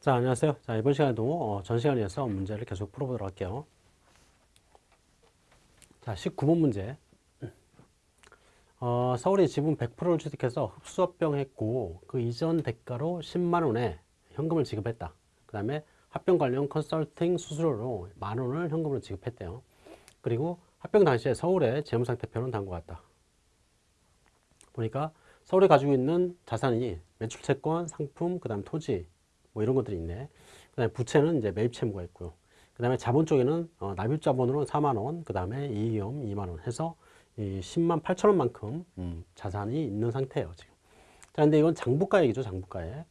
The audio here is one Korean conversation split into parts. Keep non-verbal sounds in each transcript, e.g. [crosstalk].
자, 안녕하세요. 자, 이번 시간에도 어, 전 시간에 이어서 문제를 계속 풀어보도록 할게요. 자, 19번 문제. 어, 서울이 지분 100%를 취득해서 흡수합병했고 그 이전 대가로 10만 원의 현금을 지급했다. 그 다음에 합병 관련 컨설팅 수수료로 만 원을 현금으로 지급했대요. 그리고 합병 당시에 서울의 재무상태 표는 다음과 같다. 보니까 서울에 가지고 있는 자산이 매출채권, 상품, 그 다음 토지 뭐 이런 것들이 있네. 그 다음에 부채는 이제 매입 채무가 있고요. 그 다음에 자본 쪽에는 어, 납입 자본으로 4만 원, 그 다음에 이익이험 2만 원 해서 이 10만 8천 원만큼 음, 자산이 있는 상태예요 지금. 자, 근데 이건 장부가액이죠, 장부가액.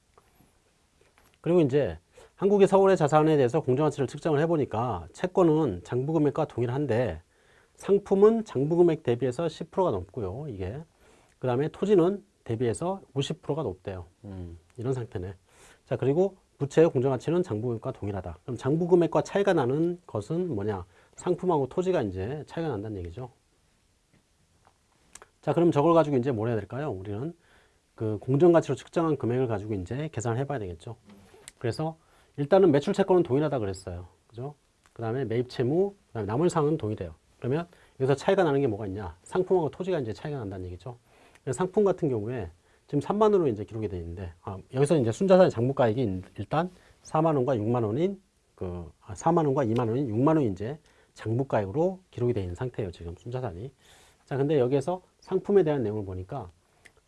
그리고 이제 한국의 서울의 자산에 대해서 공정가치를 측정을 해보니까 채권은 장부금액과 동일한데 상품은 장부금액 대비해서 10%가 넘고요, 이게. 그 다음에 토지는 대비해서 50%가 높대요. 음, 이런 상태네. 자, 그리고 부채의 공정가치는 장부금액과 동일하다. 그럼 장부금액과 차이가 나는 것은 뭐냐? 상품하고 토지가 이제 차이가 난다는 얘기죠. 자, 그럼 저걸 가지고 이제 뭘 해야 될까요? 우리는 그 공정가치로 측정한 금액을 가지고 이제 계산을 해봐야 되겠죠. 그래서 일단은 매출 채권은 동일하다 그랬어요. 그죠? 그 다음에 매입 채무, 그 다음에 나머지 상은 동일해요. 그러면 여기서 차이가 나는 게 뭐가 있냐? 상품하고 토지가 이제 차이가 난다는 얘기죠. 상품 같은 경우에 지금 3만 원으로 이제 기록이 되어 있는데 아, 여기서 이제 순자산 장부가액이 일단 4만 원과 6만 원인 그 아, 4만 원과 2만 원인 6만 원이 이제 장부가액으로 기록이 되어 있는 상태예요. 지금 순자산이. 자, 근데 여기에서 상품에 대한 내용을 보니까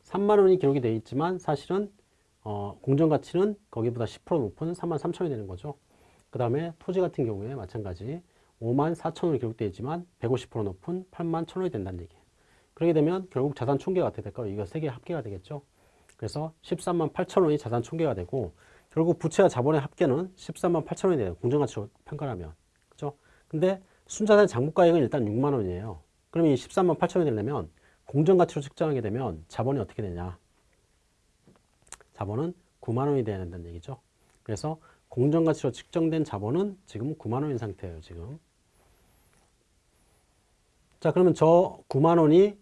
3만 원이 기록이 되어 있지만 사실은 어, 공정가치는 거기보다 10% 높은 3만 3천 원이 되는 거죠. 그 다음에 토지 같은 경우에 마찬가지 5만 4천 원이 기록되어 있지만 150% 높은 8만 1천 원이 된다는 얘기예요. 그렇게 되면 결국 자산 총계가 어떻게 될까요? 이거 세 개 합계가 되겠죠. 그래서 13만 8천 원이 자산 총계가 되고 결국 부채와 자본의 합계는 13만 8천 원이 돼요. 공정가치로 평가하면. 그죠? 근데 순자산 장부가액은 일단 6만 원이에요. 그럼 이 13만 8천 원이 되려면 공정가치로 측정하게 되면 자본이 어떻게 되냐? 자본은 9만 원이 돼야 된다는 얘기죠. 그래서 공정가치로 측정된 자본은 지금 9만 원인 상태예요. 지금. 자 그러면 저 9만 원이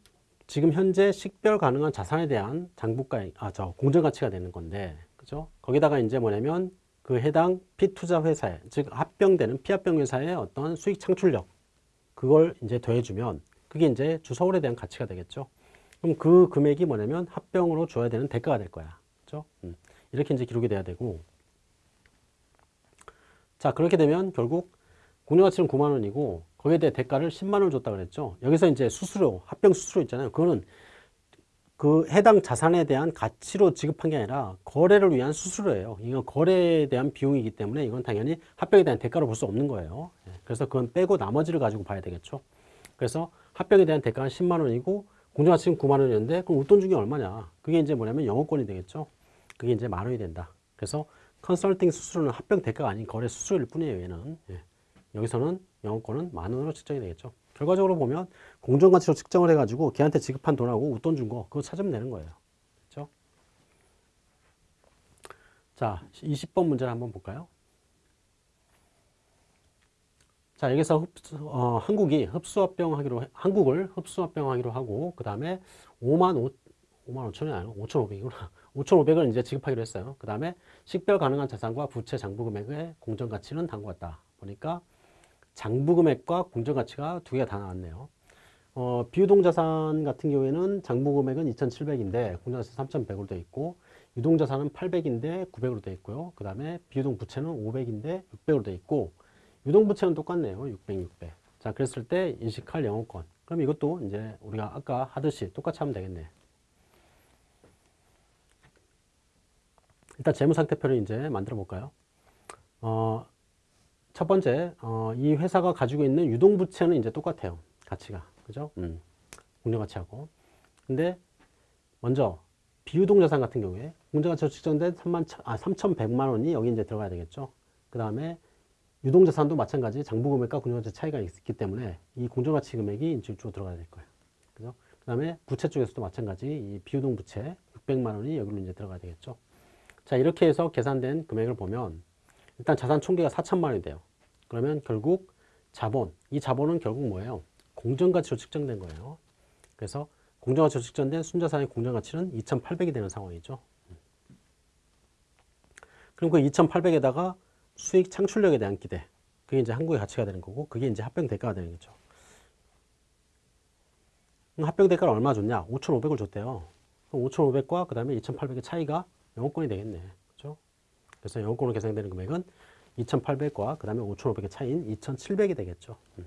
지금 현재 식별 가능한 자산에 대한 장부가액, 아, 저 공정 가치가 되는 건데, 그죠? 거기다가 이제 뭐냐면 그 해당 피투자 회사에, 즉 합병되는 피합병 회사의 어떤 수익 창출력, 그걸 이제 더해주면 그게 이제 주서울에 대한 가치가 되겠죠. 그럼 그 금액이 뭐냐면 합병으로 줘야 되는 대가가 될 거야. 그죠? 음. 이렇게 이제 기록이 돼야 되고. 자, 그렇게 되면 결국 공정가치는 9만 원이고 거기에 대해 대가를 10만 원을 줬다 그랬죠. 여기서 이제 수수료, 합병 수수료 있잖아요. 그거는 그 해당 자산에 대한 가치로 지급한 게 아니라 거래를 위한 수수료예요. 이건 거래에 대한 비용이기 때문에 이건 당연히 합병에 대한 대가로 볼 수 없는 거예요. 예, 그래서 그건 빼고 나머지를 가지고 봐야 되겠죠. 그래서 합병에 대한 대가는 10만 원이고 공정가치는 9만 원이었는데 그럼 웃돈 중에 얼마냐? 그게 이제 뭐냐면 영업권이 되겠죠. 그게 이제 만 원이 된다. 그래서 컨설팅 수수료는 합병 대가가 아닌 거래 수수료일 뿐이에요. 얘는. 예. 여기서는 영업권은 만 원으로 측정이 되겠죠. 결과적으로 보면 공정가치로 측정을 해가지고 걔한테 지급한 돈하고 웃돈 준 거 그거 찾으면 되는 거예요. 그렇죠? 자, 20번 문제를 한번 볼까요? 자, 여기서 흡수, 어, 한국이 흡수합병하기로 한국을 흡수합병하기로 하고 그 다음에 5만 5, 5만 5천이 아니고 5,500이구나. 5,500을 [laughs] 이제 지급하기로 했어요. 그 다음에 식별 가능한 자산과 부채 장부 금액의 공정가치는 다음과 같다. 보니까 장부금액과 공정가치가 두 개가 다 나왔네요. 어, 비유동자산 같은 경우에는 장부금액은 2,700인데 공정가치 3,100으로 되어 있고 유동자산은 800인데 900으로 되어 있고요. 그 다음에 비유동 부채는 500인데 600으로 되어 있고 유동 부채는 똑같네요. 600, 600. 자, 그랬을 때 인식할 영업권. 그럼 이것도 이제 우리가 아까 하듯이 똑같이 하면 되겠네. 일단 재무상태표를 이제 만들어 볼까요? 어, 첫 번째, 어, 이 회사가 가지고 있는 유동부채는 이제 똑같아요. 가치가. 그죠? 음. 공정가치하고. 근데 먼저 비유동 자산 같은 경우에 공정가치로 측정된 3만, 아, 3,100만 원이 여기 이제 들어가야 되겠죠. 그 다음에 유동 자산도 마찬가지 장부금액과 공정가치 차이가 있기 때문에 이 공정가치 금액이 이쪽으로 들어가야 될 거예요. 그죠? 그 다음에 부채 쪽에서도 마찬가지 이 비유동 부채 600만 원이 여기로 이제 들어가야 되겠죠. 자, 이렇게 해서 계산된 금액을 보면 일단 자산 총계가 4천만 원이 돼요. 그러면 결국 자본, 이 자본은 결국 뭐예요? 공정가치로 측정된 거예요. 그래서 공정가치로 측정된 순자산의 공정가치는 2,800이 되는 상황이죠. 그럼 그 2,800에다가 수익 창출력에 대한 기대. 그게 이제 한국의 가치가 되는 거고, 그게 이제 합병 대가가 되는 거죠. 합병 대가를 얼마 줬냐? 5,500을 줬대요. 그럼 5,500과 그 다음에 2,800의 차이가 영업권이 되겠네. 그죠? 그래서 영업권으로 계산되는 금액은 2,800과 그 다음에 5,500의 차이인 2,700이 되겠죠. 음.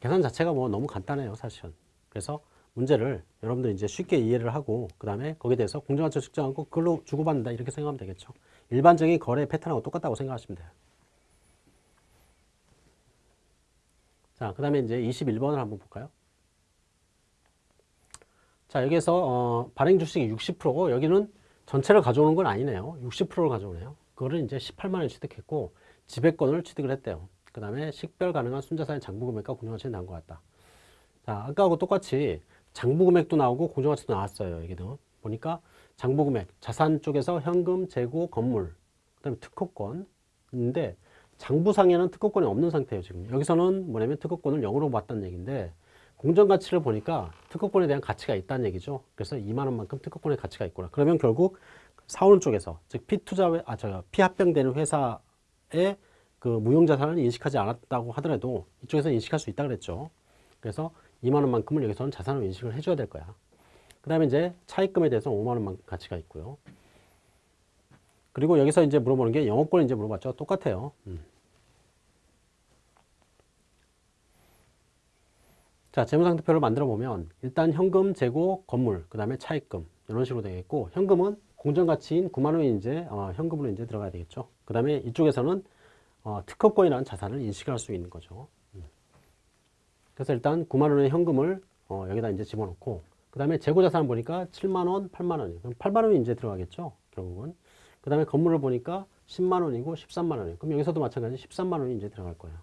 계산 자체가 뭐 너무 간단해요, 사실은. 그래서 문제를 여러분들 이제 쉽게 이해를 하고 그 다음에 거기에 대해서 공정가치를 측정하고 그걸로 주고받는다 이렇게 생각하면 되겠죠. 일반적인 거래 패턴하고 똑같다고 생각하시면 돼요. 자, 그 다음에 이제 21번을 한번 볼까요? 자, 여기에서 어, 발행 주식이 60%고 여기는 전체를 가져오는 건 아니네요. 60%를 가져오네요. 그거를 이제 18만 원 취득했고 지배권을 취득을 했대요. 그 다음에 식별 가능한 순자산의 장부 금액과 공정가치는 나온 것 같다. 자, 아까하고 똑같이 장부 금액도 나오고 공정가치도 나왔어요. 여기도 보니까 장부 금액, 자산 쪽에서 현금, 재고, 건물, 그 다음에 특허권인데 장부상에는 특허권이 없는 상태예요. 지금 여기서는 뭐냐면 특허권을 0으로 봤다는 얘기인데 공정가치를 보니까 특허권에 대한 가치가 있다는 얘기죠. 그래서 2만 원만큼 특허권의 가치가 있구나. 그러면 결국 사오는 쪽에서 즉 피투자 아저 피합병되는 회사의 그 무용자산을 인식하지 않았다고 하더라도 이쪽에서 인식할 수 있다 그랬죠. 그래서 2만 원만큼을 여기서는 자산으로 인식을 해줘야 될 거야. 그 다음에 이제 차입금에 대해서 5만 원만 가치가 있고요. 그리고 여기서 이제 물어보는 게 영업권 이제 물어봤죠. 똑같아요. 음. 자, 재무상태표를 만들어 보면 일단 현금, 재고, 건물, 그 다음에 차입금 이런 식으로 되겠고 현금은 공정 가치인 9만 원이 이제 어, 현금으로 이제 들어가야 되겠죠. 그 다음에 이쪽에서는 어, 특허권이라는 자산을 인식할 수 있는 거죠. 음. 그래서 일단 9만 원의 현금을 어, 여기다 이제 집어넣고 그 다음에 재고 자산 보니까 7만 원, 8만 원이 그럼 8만 원이 이제 들어가겠죠. 결국은 그 다음에 건물을 보니까 10만 원이고 13만 원이에요. 그럼 여기서도 마찬가지 13만 원이 이제 들어갈 거예요.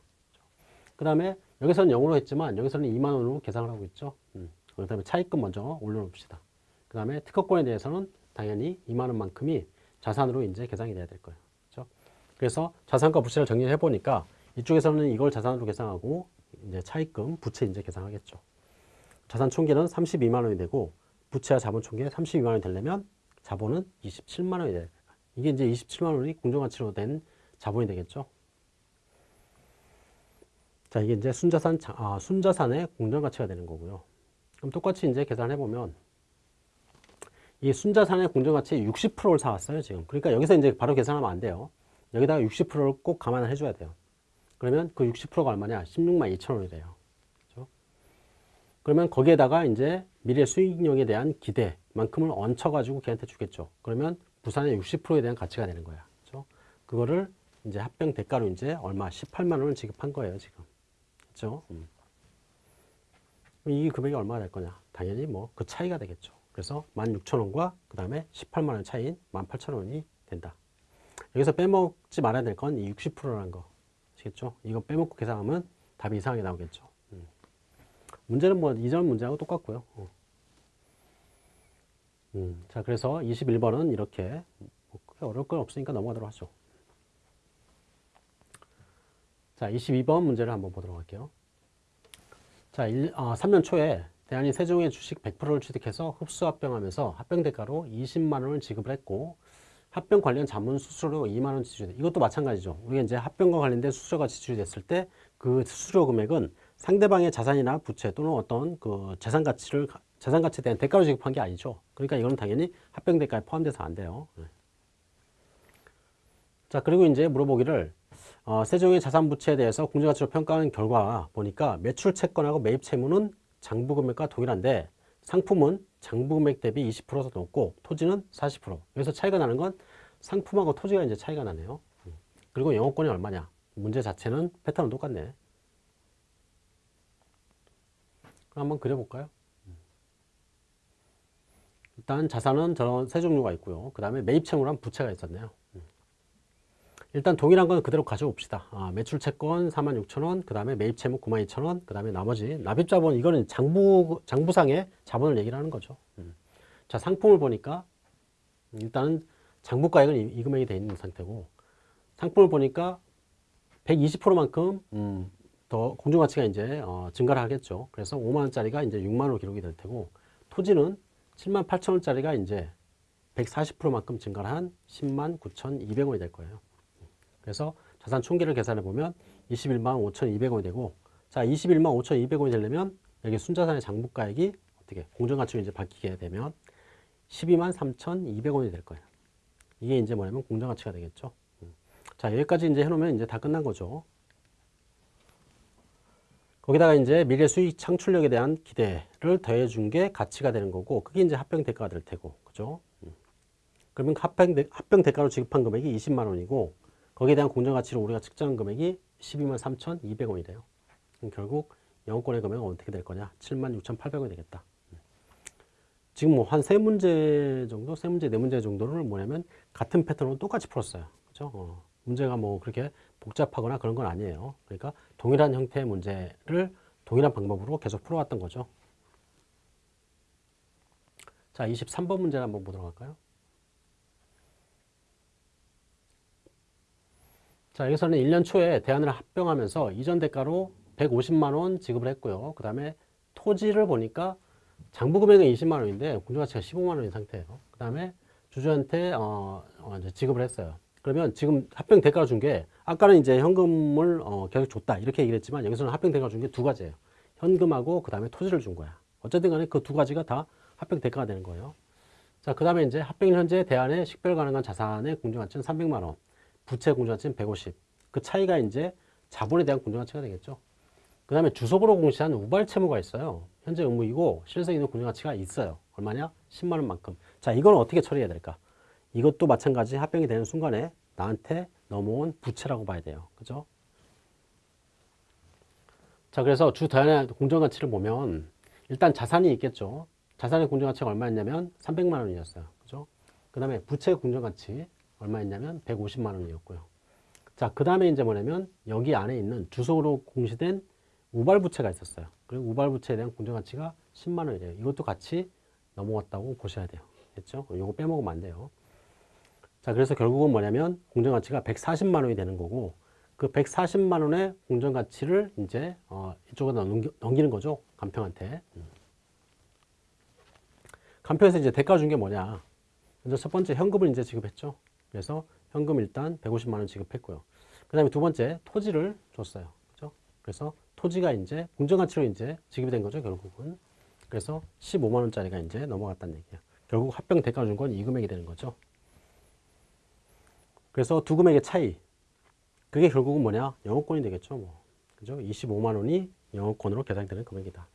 그 다음에 여기서는 0으로 했지만 여기서는 2만 원으로 계산을 하고 있죠. 음. 그 다음에 차입금 먼저 올려놓읍시다. 그 다음에 특허권에 대해서는 당연히 2만 원만큼이 자산으로 이제 계산이 돼야 될 거예요. 그렇죠? 그래서 자산과 부채를 정리해 보니까 이쪽에서는 이걸 자산으로 계산하고 이제 차입금, 부채 이제 계산하겠죠. 자산 총계는 32만 원이 되고 부채와 자본 총계 32만 원이 되려면 자본은 27만 원이 돼요. 이게 이제 27만 원이 공정가치로 된 자본이 되겠죠. 자, 이게 이제 순자산, 아, 순자산의 공정가치가 되는 거고요. 그럼 똑같이 이제 계산해 보면 이 순자산의 공정가치 60%를 사왔어요, 지금. 그러니까 여기서 이제 바로 계산하면 안 돼요. 여기다가 60%를 꼭 감안을 해줘야 돼요. 그러면 그 60%가 얼마냐? 16만 2천 원이래요. 그렇죠? 그러면 거기에다가 이제 미래 수익력에 대한 기대만큼을 얹혀 가지고 걔한테 주겠죠. 그러면 부산의 60%에 대한 가치가 되는 거야. 그렇죠? 그거를 이제 합병 대가로 이제 얼마? 18만 원을 지급한 거예요, 지금. 그렇죠? 음. 이 금액이 얼마가 될 거냐? 당연히 뭐 그 차이가 되겠죠. 그래서 16,000원과 그 다음에 18만 원 차이인 18,000원이 된다. 여기서 빼먹지 말아야 될 건 이 60%라는 거. 아시겠죠? 이거 빼먹고 계산하면 답이 이상하게 나오겠죠. 음. 문제는 뭐 이전 문제하고 똑같고요. 어. 음. 자, 그래서 21번은 이렇게 뭐 어려울 건 없으니까 넘어가도록 하죠. 자, 22번 문제를 한번 보도록 할게요. 자, 1, 아, 3년 초에 대한이 세종의 주식 100%를 취득해서 흡수 합병하면서 합병 대가로 20만 원을 지급을 했고 합병 관련 자문 수수료 2만 원 지출이 이것도 마찬가지죠. 우리가 이제 합병과 관련된 수수료가 지출이 됐을 때 그 수수료 금액은 상대방의 자산이나 부채 또는 어떤 그 재산 가치를 재산 가치에 대한 대가로 지급한 게 아니죠. 그러니까 이거는 당연히 합병 대가에 포함돼서 안 돼요. 네. 자, 그리고 이제 물어보기를 어, 세종의 자산 부채에 대해서 공정가치로 평가한 결과 보니까 매출 채권하고 매입 채무는 장부 금액과 동일한데 상품은 장부 금액 대비 20%더 높고 토지는 40%. 여기서 차이가 나는 건 상품하고 토지가 이제 차이가 나네요. 그리고 영업권이 얼마냐? 문제 자체는 패턴은 똑같네. 한번 그려볼까요? 일단 자산은 저런 세 종류가 있고요. 그 다음에 매입 채무란 부채가 있었네요. 일단 동일한 건 그대로 가져옵시다. 아, 매출 채권 46,000원, 그 다음에 매입 채무 92,000원, 그 다음에 나머지 납입 자본 이거는 장부 장부상의 자본을 얘기를 하는 거죠. 음. 자 상품을 보니까 일단은 장부가액은 이, 이 금액이 돼 있는 상태고 상품을 보니까 120%만큼 음, 더 공정가치가 이제 어, 증가를 하겠죠. 그래서 5만 원짜리가 이제 6만 원으로 기록이 될 테고 토지는 7만 8천 원짜리가 이제 140%만큼 증가를 한 10만 9,200원이 될 거예요. 그래서 자산 총계를 계산해 보면 21만 5,200원이 되고 자 21만 5,200원이 되려면 여기 순자산의 장부가액이 어떻게 공정가치로 이제 바뀌게 되면 12만 3,200원이 될 거예요. 이게 이제 뭐냐면 공정가치가 되겠죠. 음. 자 여기까지 이제 해놓으면 이제 다 끝난 거죠. 거기다가 이제 미래 수익 창출력에 대한 기대를 더해준 게 가치가 되는 거고 그게 이제 합병 대가가 될 테고 그죠? 음. 그러면 합병, 대, 합병 대가로 지급한 금액이 20만 원이고 거기에 대한 공정가치로 우리가 측정한 금액이 12만 3,200원이래요. 그럼 결국 영업권의 금액은 어떻게 될 거냐? 7만 6,800원이 되겠다. 음. 지금 뭐 한 세 문제 정도, 세 문제, 네 문제 정도를 뭐냐면 같은 패턴으로 똑같이 풀었어요. 그죠? 어. 문제가 뭐 그렇게 복잡하거나 그런 건 아니에요. 그러니까 동일한 형태의 문제를 동일한 방법으로 계속 풀어왔던 거죠. 자, 23번 문제를 한번 보도록 할까요? 자, 여기서는 1년 초에 대안을 합병하면서 이전 대가로 150만 원 지급을 했고요. 그 다음에 토지를 보니까 장부 금액은 20만 원인데 공정가치가 15만 원인 상태예요. 그 다음에 주주한테 어, 어, 지급을 했어요. 그러면 지금 합병 대가를 준게 아까는 이제 현금을 어, 계속 줬다 이렇게 얘기를 했지만 여기서는 합병 대가를 준게 두 가지예요. 현금하고 그 다음에 토지를 준 거야. 어쨌든 간에 그 두 가지가 다 합병 대가가 되는 거예요. 자, 그 다음에 이제 합병 현재 대안의 식별 가능한 자산의 공정가치는 300만 원, 부채 공정가치는 150. 그 차이가 이제 자본에 대한 공정가치가 되겠죠. 그 다음에 주석으로 공시한 우발 채무가 있어요. 현재 의무이고 실성 있는 공정가치가 있어요. 얼마냐? 10만 원만큼. 자, 이건 어떻게 처리해야 될까? 이것도 마찬가지 합병이 되는 순간에 나한테 넘어온 부채라고 봐야 돼요. 그죠? 자, 그래서 주 대안의 공정가치를 보면 일단 자산이 있겠죠. 자산의 공정가치가 얼마였냐면 300만 원이었어요. 그죠? 그 다음에 부채 공정가치 얼마였냐면 150만 원이었고요. 자, 그 다음에 이제 뭐냐면 여기 안에 있는 주소로 공시된 우발부채가 있었어요. 그리고 우발부채에 대한 공정가치가 10만 원이래요. 이것도 같이 넘어갔다고 보셔야 돼요. 됐죠? 이거 빼먹으면 안 돼요. 자, 그래서 결국은 뭐냐면 공정가치가 140만 원이 되는 거고 그 140만 원의 공정가치를 이제 어, 이쪽에다 넘기, 넘기는 거죠. 간평한테. 음. 간평에서 이제 대가 준 게 뭐냐. 먼저 첫 번째 현금을 이제 지급했죠. 그래서 현금 일단 150만 원 지급했고요. 그 다음에 두 번째 토지를 줬어요. 그죠? 그래서 토지가 이제 공정가치로 이제 지급이 된 거죠. 결국은. 그래서 15만 원짜리가 이제 넘어갔다는 얘기예요. 결국 합병 대가 준건 이 금액이 되는 거죠. 그래서 두 금액의 차이. 그게 결국은 뭐냐? 영업권이 되겠죠. 뭐. 그죠? 25만 원이 영업권으로 계산되는 금액이다.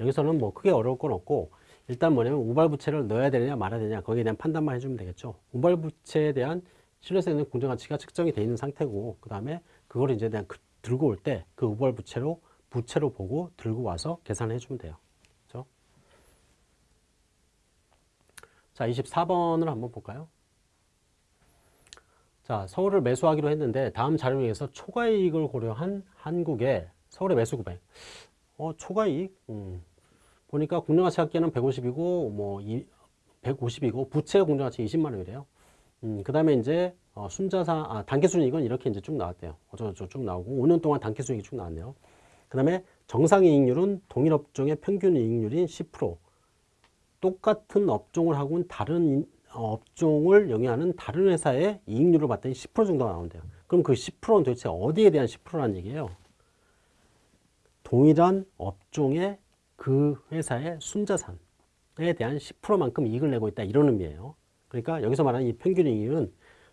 여기서는 뭐 크게 어려울 건 없고 일단 뭐냐면 우발부채를 넣어야 되느냐 말아야 되느냐 거기에 대한 판단만 해주면 되겠죠. 우발부채에 대한 신뢰성 있는 공정가치가 측정이 되어 있는 상태고 그 다음에 그걸 이제 그냥 그, 들고 올 때 그 우발부채로 부채로 보고 들고 와서 계산해 주면 돼요. 그렇죠? 자, 24번을 한번 볼까요? 자, 서울을 매수하기로 했는데 다음 자료에서 초과이익을 고려한 한국의 서울의 매수 금액. 어, 초과이익? 음. 보니까 공정가치 합계는 150이고 뭐 150이고 부채 공정가치 20만 원이래요. 음, 그 다음에 이제 어, 순자산 아, 단기 순이익은 이렇게 이제 쭉 나왔대요. 어쩌고저쩌고 쭉 나오고 5년 동안 단기 순이익이 쭉 나왔네요. 그 다음에 정상 이익률은 동일 업종의 평균 이익률인 10%. 똑같은 업종을 하고는 다른 업종을 영위하는 다른 회사의 이익률을 봤더니 10% 정도가 나온대요. 그럼 그 10%는 도대체 어디에 대한 10%라는 얘기예요? 동일한 업종의 그 회사의 순자산에 대한 10%만큼 이익을 내고 있다 이런 의미예요. 그러니까 여기서 말하는 이 평균 이익은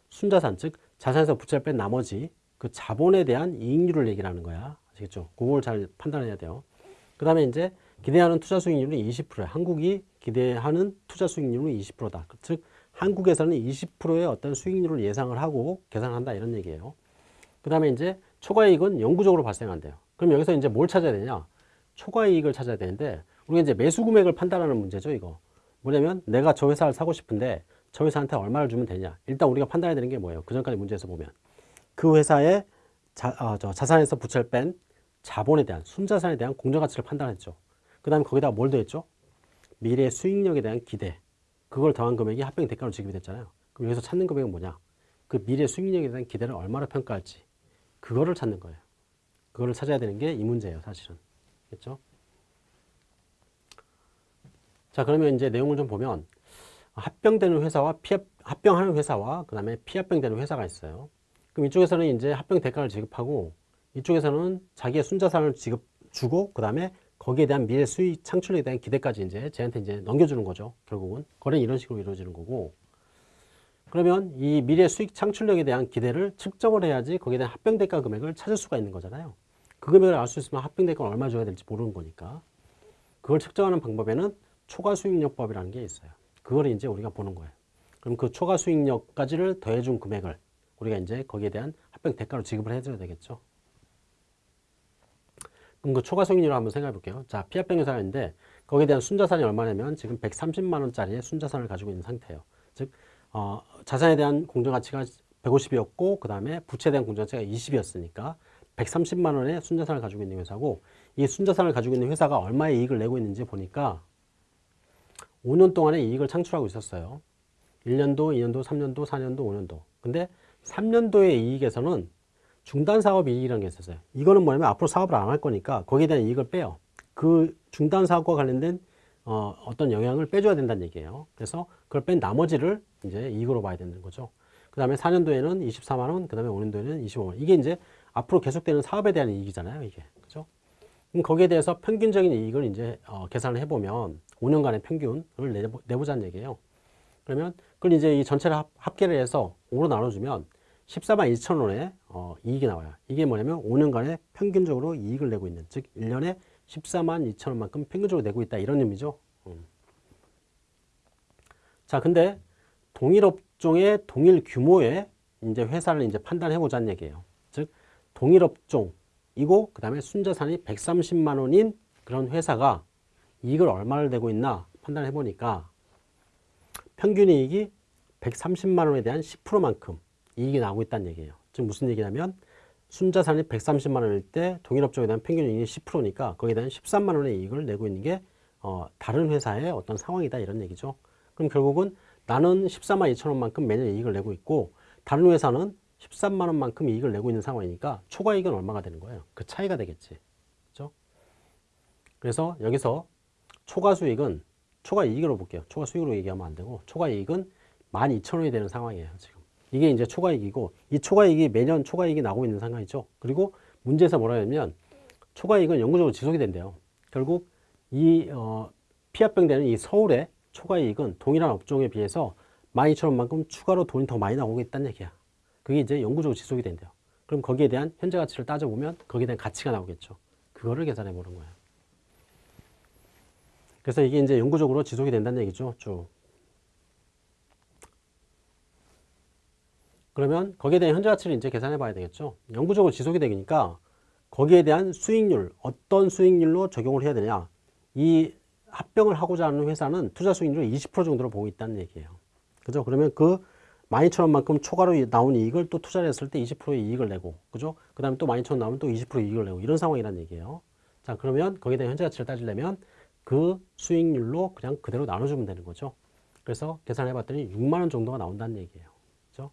순자산 즉 자산에서 부채를 뺀 나머지 그 자본에 대한 이익률을 얘기하는 거야. 아시겠죠? 그걸 잘 판단해야 돼요. 그 다음에 이제 기대하는 투자 수익률은 20%야. 한국이 기대하는 투자 수익률은 20%다. 즉 한국에서는 20%의 어떤 수익률을 예상을 하고 계산한다 이런 얘기예요. 그 다음에 이제 초과이익은 영구적으로 발생한대요. 그럼 여기서 이제 뭘 찾아야 되냐? 초과 이익을 찾아야 되는데 우리가 이제 매수 금액을 판단하는 문제죠 이거. 뭐냐면 내가 저 회사를 사고 싶은데 저 회사한테 얼마를 주면 되냐. 일단 우리가 판단해야 되는 게 뭐예요? 그 전까지 문제에서 보면 그 회사의 자, 어, 저 자산에서 부채를 뺀 자본에 대한 순자산에 대한 공정가치를 판단했죠. 그 다음에 거기다 뭘 더했죠? 미래 수익력에 대한 기대. 그걸 더한 금액이 합병 대가로 지급이 됐잖아요. 그럼 여기서 찾는 금액은 뭐냐? 그 미래 수익력에 대한 기대를 얼마나 평가할지 그거를 찾는 거예요. 그거를 찾아야 되는 게 이 문제예요, 사실은. 그렇죠? 자, 그러면 이제 내용을 좀 보면 합병되는 회사와 피합, 합병하는 회사와 그 다음에 피합병되는 회사가 있어요. 그럼 이쪽에서는 이제 합병 대가를 지급하고 이쪽에서는 자기의 순자산을 지급 주고 그 다음에 거기에 대한 미래 수익 창출에 대한 기대까지 이제 쟤한테 이제 넘겨주는 거죠. 결국은 거래는 이런 식으로 이루어지는 거고 그러면 이 미래 수익 창출력에 대한 기대를 측정을 해야지 거기에 대한 합병 대가 금액을 찾을 수가 있는 거잖아요. 그 금액을 알 수 있으면 합병 대가를 얼마 줘야 될지 모르는 거니까 그걸 측정하는 방법에는 초과 수익력법이라는 게 있어요. 그걸 이제 우리가 보는 거예요. 그럼 그 초과 수익력까지를 더해준 금액을 우리가 이제 거기에 대한 합병 대가로 지급을 해줘야 되겠죠. 그럼 그 초과 수익률을 한번 생각해 볼게요. 자, 피합병 회사가 있는데 거기에 대한 순자산이 얼마냐면 지금 130만 원짜리의 순자산을 가지고 있는 상태예요. 즉 어, 자산에 대한 공정가치가 150이었고 그 다음에 부채에 대한 공정가치가 20이었으니까 130만 원의 순자산을 가지고 있는 회사고 이 순자산을 가지고 있는 회사가 얼마의 이익을 내고 있는지 보니까 5년 동안에 이익을 창출하고 있었어요. 1년도, 2년도, 3년도, 4년도, 5년도. 근데 3년도의 이익에서는 중단 사업 이익이라는 게 있었어요. 이거는 뭐냐면 앞으로 사업을 안 할 거니까 거기에 대한 이익을 빼요. 그 중단 사업과 관련된 어, 어떤 영향을 빼줘야 된다는 얘기예요. 그래서 그걸 뺀 나머지를 이제 이익으로 봐야 되는 거죠. 그 다음에 4년도에는 24만 원, 그 다음에 5년도에는 25만 원. 이게 이제 앞으로 계속되는 사업에 대한 이익이잖아요. 이게. 그죠? 그럼 거기에 대해서 평균적인 이익을 이제 어, 계산을 해보면 5년간의 평균을 내보, 내보자는 얘기예요. 그러면 그걸 이제 이 전체를 합, 합계를 해서 5로 나눠주면 14만 2천 원의 어, 이익이 나와요. 이게 뭐냐면 5년간에 평균적으로 이익을 내고 있는, 즉 1년에 14만 2천 원만큼 평균적으로 내고 있다 이런 의미죠. 음. 자, 근데 동일 업종의 동일 규모의 이제 회사를 이제 판단해 보자는 얘기예요. 즉 동일 업종이고 그 다음에 순자산이 130만 원인 그런 회사가 이익을 얼마를 내고 있나 판단해 보니까 평균 이익이 130만 원에 대한 10%만큼 이익이 나오고 있다는 얘기예요. 즉 무슨 얘기냐면 순자산이 130만 원일 때 동일 업종에 대한 평균 이익이 10%니까 거기에 대한 13만 원의 이익을 내고 있는 게 어, 다른 회사의 어떤 상황이다 이런 얘기죠. 그럼 결국은 나는 14만 2천 원만큼 매년 이익을 내고 있고 다른 회사는 13만 원만큼 이익을 내고 있는 상황이니까 초과이익은 얼마가 되는 거예요? 그 차이가 되겠지. 그죠? 그래서 여기서 초과 수익은 초과 이익으로 볼게요. 초과 수익으로 얘기하면 안 되고 초과 이익은 12,000원이 되는 상황이에요. 지금. 이게 이제 초과 이익이고 이 초과 이익이 매년 초과 이익이 나오고 있는 상황이죠. 그리고 문제에서 뭐라 하냐면 초과 이익은 영구적으로 지속이 된대요. 결국 이 어, 피합병되는 이 서울의 초과 이익은 동일한 업종에 비해서 12,000원만큼 추가로 돈이 더 많이 나오고 있다는 얘기야. 그게 이제 영구적으로 지속이 된대요. 그럼 거기에 대한 현재 가치를 따져보면 거기에 대한 가치가 나오겠죠. 그거를 계산해 보는 거예요. 그래서 이게 이제 영구적으로 지속이 된다는 얘기죠. 쭉. 그러면 거기에 대한 현재 가치를 이제 계산해 봐야 되겠죠. 영구적으로 지속이 되니까 거기에 대한 수익률, 어떤 수익률로 적용을 해야 되냐. 이 합병을 하고자 하는 회사는 투자 수익률 20% 정도로 보고 있다는 얘기예요. 그죠? 그러면 그 12,000원만큼 초과로 나온 이익을 또 투자를 했을 때 20%의 이익을 내고, 그죠? 그 다음에 또 12,000원 나오면 또 20% 이익을 내고, 이런 상황이라는 얘기예요. 자, 그러면 거기에 대한 현재 가치를 따지려면 그 수익률로 그냥 그대로 나눠주면 되는 거죠. 그래서 계산해 봤더니 6만원 정도가 나온다는 얘기예요. 그죠?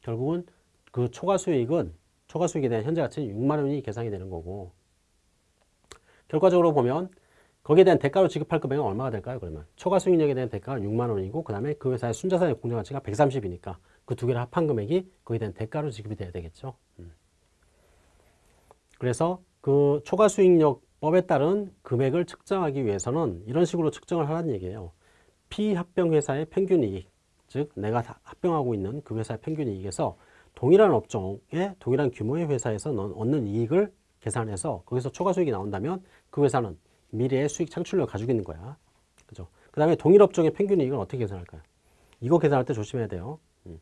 결국은 그 초과 수익은, 초과 수익에 대한 현재 가치는 6만원이 계산이 되는 거고, 결과적으로 보면 거기에 대한 대가로 지급할 금액은 얼마가 될까요? 그러면 초과 수익력에 대한 대가가 6만 원이고 그 다음에 그 회사의 순자산의 공정 가치가 130이니까 그 두 개를 합한 금액이 거기에 대한 대가로 지급이 돼야 되겠죠. 음. 그래서 그 초과 수익력법에 따른 금액을 측정하기 위해서는 이런 식으로 측정을 하라는 얘기예요. 피합병 회사의 평균 이익, 즉 내가 합병하고 있는 그 회사의 평균 이익에서 동일한 업종의 동일한 규모의 회사에서 얻는 이익을 계산해서 거기서 초과 수익이 나온다면 그 회사는 미래의 수익 창출력을 가지고 있는 거야. 그죠? 그 다음에 동일 업종의 평균 이익은 어떻게 계산할까요? 이거 계산할 때 조심해야 돼요. 음.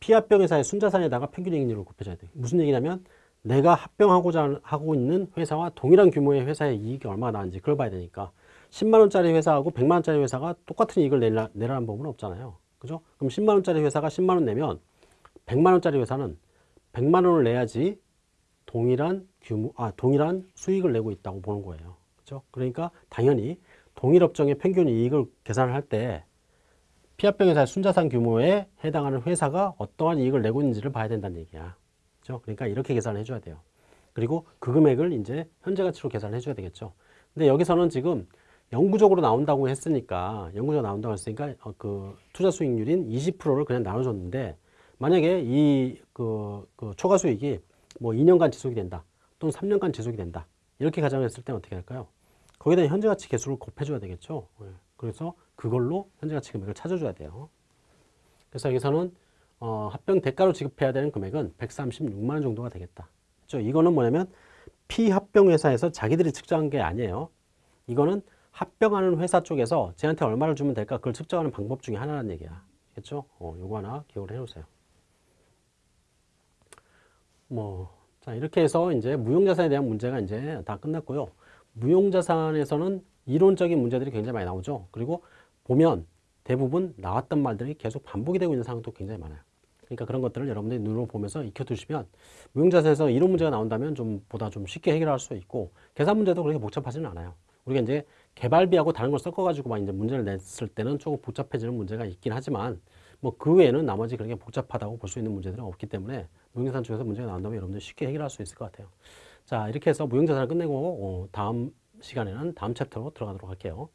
피합병 회사의 순자산에다가 평균 이익률을 곱해줘야 돼. 무슨 얘기냐면 내가 합병하고자 하고 있는 회사와 동일한 규모의 회사의 이익이 얼마나 나는지 그걸 봐야 되니까 10만 원짜리 회사하고 100만 원짜리 회사가 똑같은 이익을 내라, 내라는 법은 없잖아요. 그죠? 그럼 10만 원짜리 회사가 10만 원 내면 100만 원짜리 회사는 100만 원을 내야지 동일한 규모, 아, 동일한 수익을 내고 있다고 보는 거예요. 그죠? 그러니까 당연히 동일 업종의 평균 이익을 계산을 할 때 피합병 회사의 순자산 규모에 해당하는 회사가 어떠한 이익을 내고 있는지를 봐야 된다는 얘기야. 그죠? 그러니까 이렇게 계산을 해줘야 돼요. 그리고 그 금액을 이제 현재 가치로 계산을 해줘야 되겠죠. 근데 여기서는 지금 영구적으로 나온다고 했으니까 영구적으로 나온다고 했으니까 어, 그 투자 수익률인 20%를 그냥 나눠줬는데 만약에 이그 그 초과 수익이 뭐 2년간 지속이 된다 또는 3년간 지속이 된다 이렇게 가정했을 때는 어떻게 할까요? 거기에 대한 현재 가치 개수를 곱해줘야 되겠죠. 예. 그래서 그걸로 현재 가치 금액을 찾아줘야 돼요. 그래서 여기서는 어, 합병 대가로 지급해야 되는 금액은 136만 원 정도가 되겠다. 그렇죠? 이거는 뭐냐면 피합병 회사에서 자기들이 측정한 게 아니에요. 이거는 합병하는 회사 쪽에서 쟤한테 얼마를 주면 될까 그걸 측정하는 방법 중에 하나라는 얘기야. 알겠죠? 어, 요거 하나 기억을 해놓으세요. 뭐, 자, 이렇게 해서 이제 무용자산에 대한 문제가 이제 다 끝났고요. 무용자산에서는 이론적인 문제들이 굉장히 많이 나오죠. 그리고 보면 대부분 나왔던 말들이 계속 반복이 되고 있는 상황도 굉장히 많아요. 그러니까 그런 것들을 여러분들이 눈으로 보면서 익혀두시면 무용자산에서 이론 문제가 나온다면 좀 보다 좀 쉽게 해결할 수 있고 계산 문제도 그렇게 복잡하지는 않아요. 우리가 이제 개발비하고 다른 걸 섞어가지고 막 이제 문제를 냈을 때는 조금 복잡해지는 문제가 있긴 하지만 뭐 그 외에는 나머지 그렇게 복잡하다고 볼 수 있는 문제들은 없기 때문에 무용자산 쪽에서 문제가 나온다면 여러분들 쉽게 해결할 수 있을 것 같아요. 자 이렇게 해서 무용자산을 끝내고 어, 다음 시간에는 다음 챕터로 들어가도록 할게요.